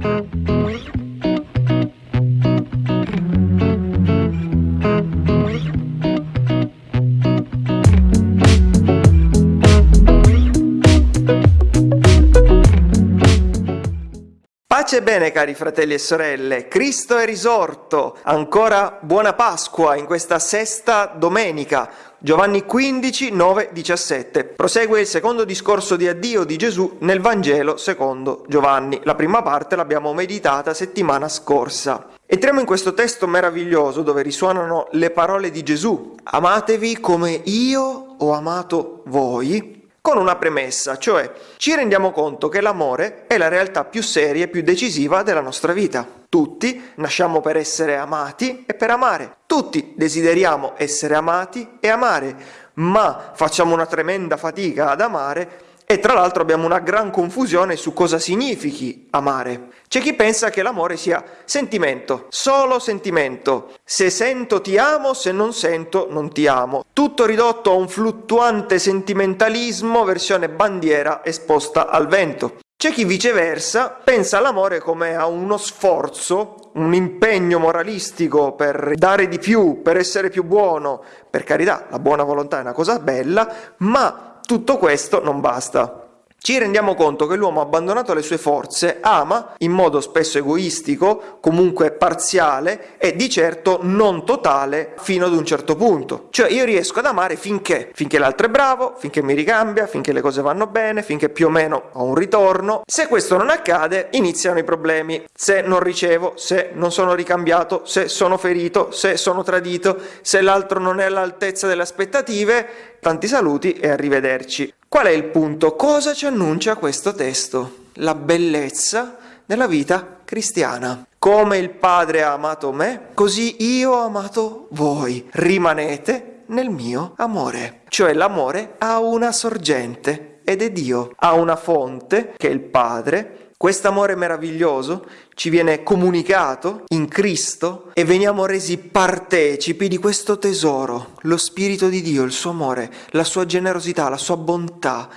Pace e bene cari fratelli e sorelle, Cristo è risorto, ancora buona Pasqua in questa sesta domenica, Giovanni 15, 9, 17. Prosegue il secondo discorso di addio di Gesù nel Vangelo secondo Giovanni. La prima parte l'abbiamo meditata settimana scorsa. Entriamo in questo testo meraviglioso dove risuonano le parole di Gesù. Amatevi come io ho amato voi con una premessa, cioè ci rendiamo conto che l'amore è la realtà più seria e più decisiva della nostra vita. Tutti nasciamo per essere amati e per amare. Tutti desideriamo essere amati e amare, ma facciamo una tremenda fatica ad amare e tra l'altro abbiamo una gran confusione su cosa significhi amare. C'è chi pensa che l'amore sia sentimento, solo sentimento. Se sento ti amo, se non sento non ti amo. Tutto ridotto a un fluttuante sentimentalismo versione bandiera esposta al vento. C'è chi viceversa pensa all'amore come a uno sforzo, un impegno moralistico per dare di più, per essere più buono. Per carità, la buona volontà è una cosa bella, ma tutto questo non basta. Ci rendiamo conto che l'uomo abbandonato alle sue forze ama in modo spesso egoistico, comunque parziale e di certo non totale fino ad un certo punto. Cioè io riesco ad amare finché? Finché l'altro è bravo, finché mi ricambia, finché le cose vanno bene, finché più o meno ho un ritorno. Se questo non accade iniziano i problemi. Se non ricevo, se non sono ricambiato, se sono ferito, se sono tradito, se l'altro non è all'altezza delle aspettative, Tanti saluti e arrivederci. Qual è il punto? Cosa ci annuncia questo testo? La bellezza della vita cristiana. Come il Padre ha amato me, così io ho amato voi. Rimanete nel mio amore. Cioè l'amore ha una sorgente ed è Dio. Ha una fonte che è il Padre Quest'amore meraviglioso ci viene comunicato in Cristo e veniamo resi partecipi di questo tesoro, lo Spirito di Dio, il suo amore, la sua generosità, la sua bontà,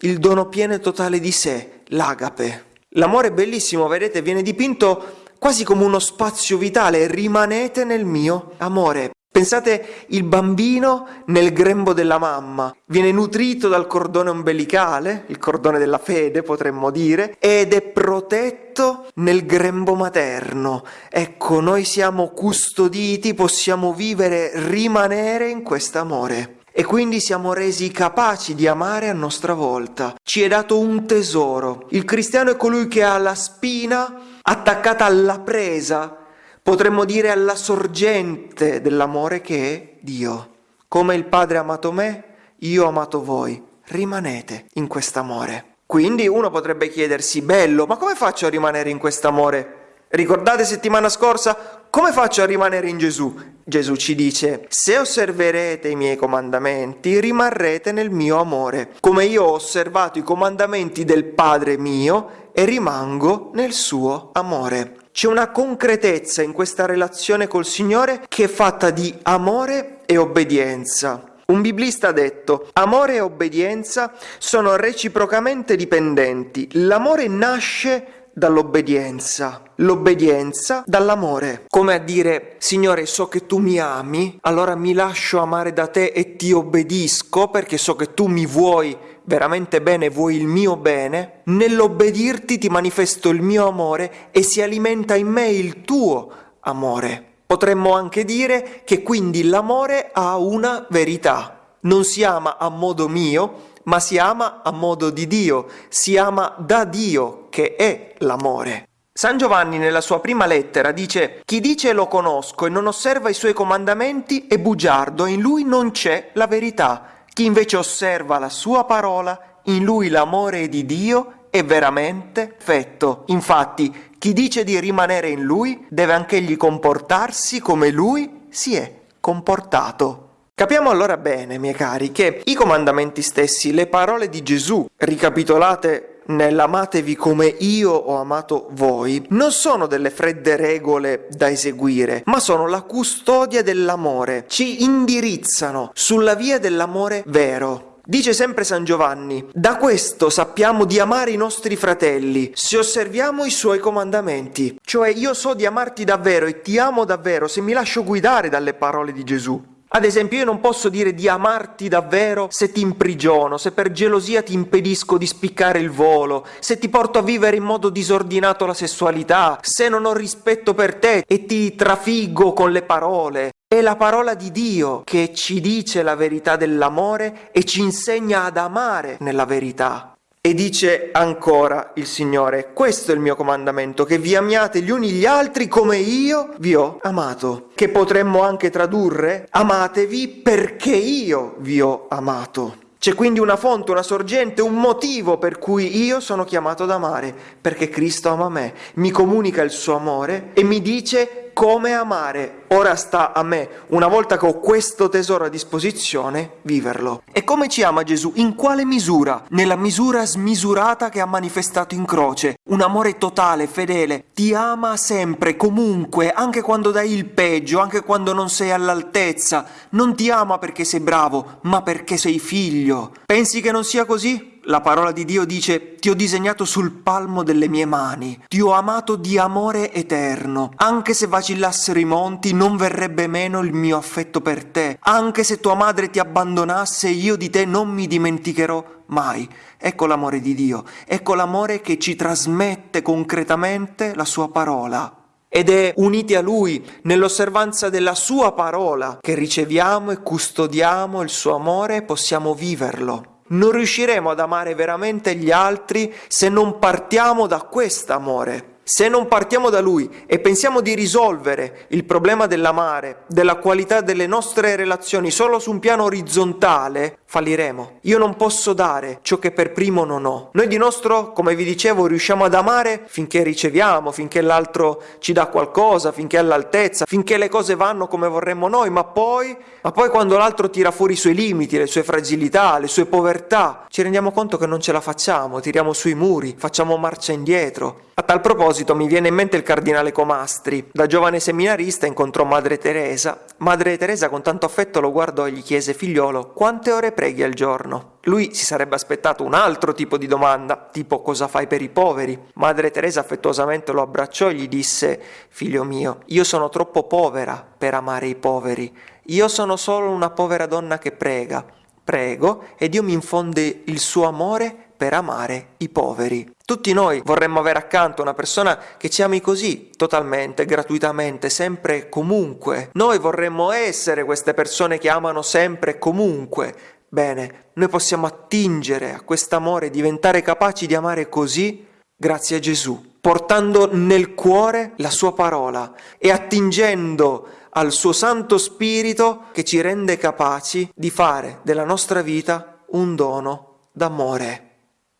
il dono pieno e totale di sé, l'agape. L'amore bellissimo, vedete, viene dipinto quasi come uno spazio vitale, rimanete nel mio amore. Pensate il bambino nel grembo della mamma, viene nutrito dal cordone ombelicale, il cordone della fede potremmo dire, ed è protetto nel grembo materno. Ecco, noi siamo custoditi, possiamo vivere, rimanere in quest'amore. E quindi siamo resi capaci di amare a nostra volta. Ci è dato un tesoro. Il cristiano è colui che ha la spina attaccata alla presa potremmo dire alla sorgente dell'amore che è Dio. Come il Padre ha amato me, io ho amato voi. Rimanete in quest'amore. Quindi uno potrebbe chiedersi, bello, ma come faccio a rimanere in quest'amore? Ricordate settimana scorsa? Come faccio a rimanere in Gesù? Gesù ci dice, se osserverete i miei comandamenti, rimarrete nel mio amore, come io ho osservato i comandamenti del Padre mio e rimango nel suo amore. C'è una concretezza in questa relazione col Signore che è fatta di amore e obbedienza. Un biblista ha detto, amore e obbedienza sono reciprocamente dipendenti. L'amore nasce dall'obbedienza, l'obbedienza dall'amore. Come a dire, Signore, so che tu mi ami, allora mi lascio amare da te e ti obbedisco perché so che tu mi vuoi veramente bene, vuoi il mio bene, nell'obbedirti ti manifesto il mio amore e si alimenta in me il tuo amore. Potremmo anche dire che quindi l'amore ha una verità. Non si ama a modo mio, ma si ama a modo di Dio, si ama da Dio, che è l'amore. San Giovanni nella sua prima lettera dice Chi dice lo conosco e non osserva i suoi comandamenti è bugiardo, in lui non c'è la verità. Chi invece osserva la sua parola, in lui l'amore di Dio è veramente fetto. Infatti, chi dice di rimanere in lui deve anch'egli comportarsi come lui si è comportato. Capiamo allora bene, miei cari, che i comandamenti stessi, le parole di Gesù, ricapitolate nell'amatevi come io ho amato voi, non sono delle fredde regole da eseguire, ma sono la custodia dell'amore, ci indirizzano sulla via dell'amore vero. Dice sempre San Giovanni, da questo sappiamo di amare i nostri fratelli, se osserviamo i suoi comandamenti. Cioè io so di amarti davvero e ti amo davvero se mi lascio guidare dalle parole di Gesù. Ad esempio, io non posso dire di amarti davvero se ti imprigiono, se per gelosia ti impedisco di spiccare il volo, se ti porto a vivere in modo disordinato la sessualità, se non ho rispetto per te e ti trafiggo con le parole. È la parola di Dio che ci dice la verità dell'amore e ci insegna ad amare nella verità. E dice ancora il Signore, questo è il mio comandamento, che vi amiate gli uni gli altri come io vi ho amato. Che potremmo anche tradurre, amatevi perché io vi ho amato. C'è quindi una fonte, una sorgente, un motivo per cui io sono chiamato ad amare, perché Cristo ama me, mi comunica il suo amore e mi dice come amare. Ora sta a me, una volta che ho questo tesoro a disposizione, viverlo. E come ci ama Gesù? In quale misura? Nella misura smisurata che ha manifestato in croce. Un amore totale, fedele. Ti ama sempre, comunque, anche quando dai il peggio, anche quando non sei all'altezza. Non ti ama perché sei bravo, ma perché sei figlio. Pensi che non sia così? La parola di Dio dice ti ho disegnato sul palmo delle mie mani, ti ho amato di amore eterno. Anche se vacillassero i monti non verrebbe meno il mio affetto per te. Anche se tua madre ti abbandonasse io di te non mi dimenticherò mai. Ecco l'amore di Dio, ecco l'amore che ci trasmette concretamente la sua parola. Ed è uniti a Lui nell'osservanza della Sua parola che riceviamo e custodiamo il Suo amore e possiamo viverlo. Non riusciremo ad amare veramente gli altri se non partiamo da quest'amore. Se non partiamo da Lui e pensiamo di risolvere il problema dell'amare, della qualità delle nostre relazioni solo su un piano orizzontale, falliremo. Io non posso dare ciò che per primo non ho. Noi di nostro, come vi dicevo, riusciamo ad amare finché riceviamo, finché l'altro ci dà qualcosa, finché è all'altezza, finché le cose vanno come vorremmo noi, ma poi, ma poi quando l'altro tira fuori i suoi limiti, le sue fragilità, le sue povertà, ci rendiamo conto che non ce la facciamo, tiriamo sui muri, facciamo marcia indietro. A tal proposito mi viene in mente il cardinale Comastri. Da giovane seminarista incontrò Madre Teresa. Madre Teresa con tanto affetto lo guardò e gli chiese figliolo quante ore preghi al giorno? Lui si sarebbe aspettato un altro tipo di domanda, tipo cosa fai per i poveri? Madre Teresa affettuosamente lo abbracciò e gli disse figlio mio, io sono troppo povera per amare i poveri. Io sono solo una povera donna che prega. Prego e Dio mi infonde il suo amore per amare i poveri. Tutti noi vorremmo avere accanto una persona che ci ami così, totalmente, gratuitamente, sempre e comunque. Noi vorremmo essere queste persone che amano sempre e comunque. Bene, noi possiamo attingere a quest'amore, diventare capaci di amare così grazie a Gesù, portando nel cuore la sua parola e attingendo al suo Santo Spirito che ci rende capaci di fare della nostra vita un dono d'amore.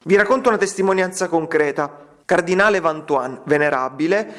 Vi racconto una testimonianza concreta. Cardinale Van Tuan, venerabile,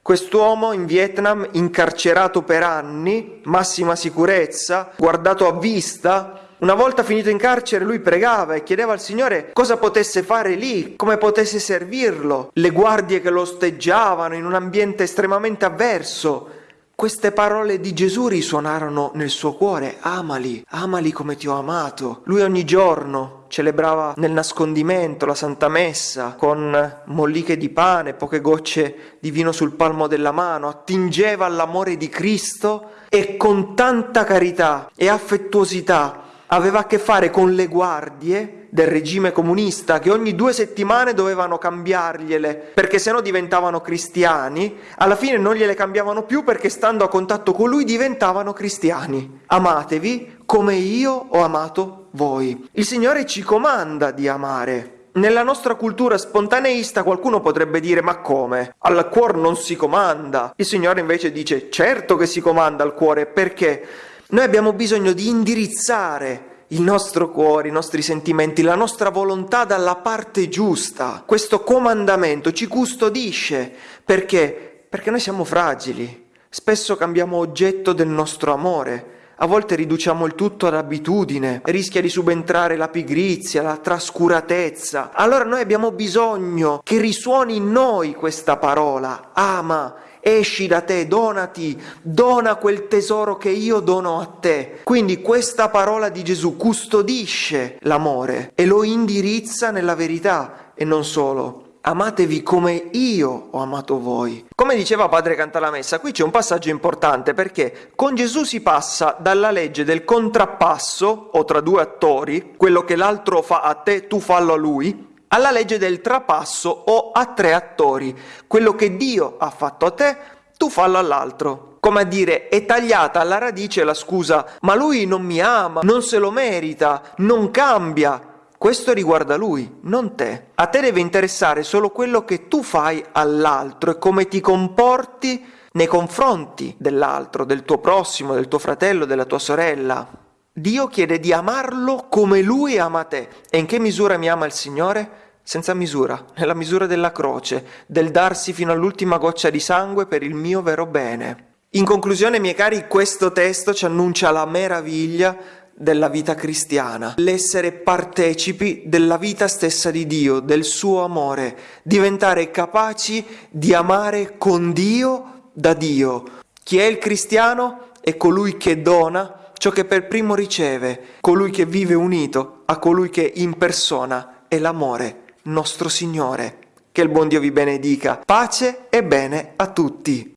quest'uomo in Vietnam incarcerato per anni, massima sicurezza, guardato a vista, una volta finito in carcere lui pregava e chiedeva al Signore cosa potesse fare lì, come potesse servirlo, le guardie che lo osteggiavano in un ambiente estremamente avverso. Queste parole di Gesù risuonarono nel suo cuore, amali, amali come ti ho amato. Lui ogni giorno celebrava nel nascondimento la Santa Messa con molliche di pane, poche gocce di vino sul palmo della mano, attingeva all'amore di Cristo e con tanta carità e affettuosità aveva a che fare con le guardie del regime comunista che ogni due settimane dovevano cambiargliele perché sennò diventavano cristiani, alla fine non gliele cambiavano più perché stando a contatto con lui diventavano cristiani. Amatevi come io ho amato voi. Il Signore ci comanda di amare. Nella nostra cultura spontaneista qualcuno potrebbe dire ma come? Al cuore non si comanda. Il Signore invece dice certo che si comanda al cuore perché noi abbiamo bisogno di indirizzare il nostro cuore, i nostri sentimenti, la nostra volontà dalla parte giusta. Questo comandamento ci custodisce perché? Perché noi siamo fragili, spesso cambiamo oggetto del nostro amore. A volte riduciamo il tutto ad abitudine, rischia di subentrare la pigrizia, la trascuratezza. Allora noi abbiamo bisogno che risuoni in noi questa parola, ama esci da te, donati, dona quel tesoro che io dono a te. Quindi questa parola di Gesù custodisce l'amore e lo indirizza nella verità e non solo amatevi come io ho amato voi. Come diceva Padre Cantalamessa, qui c'è un passaggio importante perché con Gesù si passa dalla legge del contrappasso o tra due attori, quello che l'altro fa a te, tu fallo a lui, alla legge del trapasso o a tre attori, quello che Dio ha fatto a te, tu fallo all'altro. Come a dire, è tagliata alla radice la scusa, ma lui non mi ama, non se lo merita, non cambia. Questo riguarda lui, non te. A te deve interessare solo quello che tu fai all'altro e come ti comporti nei confronti dell'altro, del tuo prossimo, del tuo fratello, della tua sorella. Dio chiede di amarlo come lui ama te. E in che misura mi ama il Signore? Senza misura, nella misura della croce, del darsi fino all'ultima goccia di sangue per il mio vero bene. In conclusione, miei cari, questo testo ci annuncia la meraviglia della vita cristiana, l'essere partecipi della vita stessa di Dio, del suo amore, diventare capaci di amare con Dio da Dio. Chi è il cristiano è colui che dona ciò che per primo riceve, colui che vive unito a colui che in persona è l'amore, nostro Signore. Che il buon Dio vi benedica. Pace e bene a tutti.